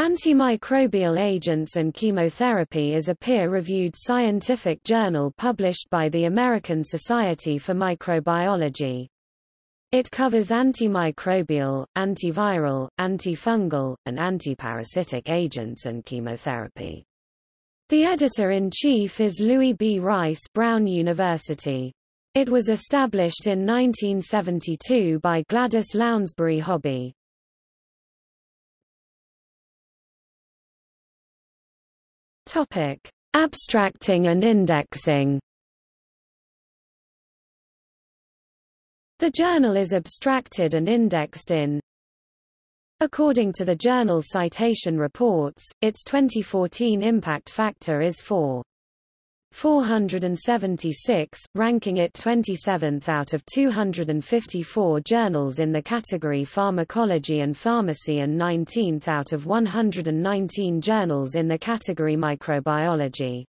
Antimicrobial Agents and Chemotherapy is a peer-reviewed scientific journal published by the American Society for Microbiology. It covers antimicrobial, antiviral, antifungal, and antiparasitic agents and chemotherapy. The editor-in-chief is Louis B. Rice Brown University. It was established in 1972 by Gladys Lounsbury Hobby. Topic: Abstracting and indexing. The journal is abstracted and indexed in According to the journal Citation Reports, its 2014 impact factor is 4. 476, ranking it 27th out of 254 journals in the category Pharmacology and Pharmacy and 19th out of 119 journals in the category Microbiology.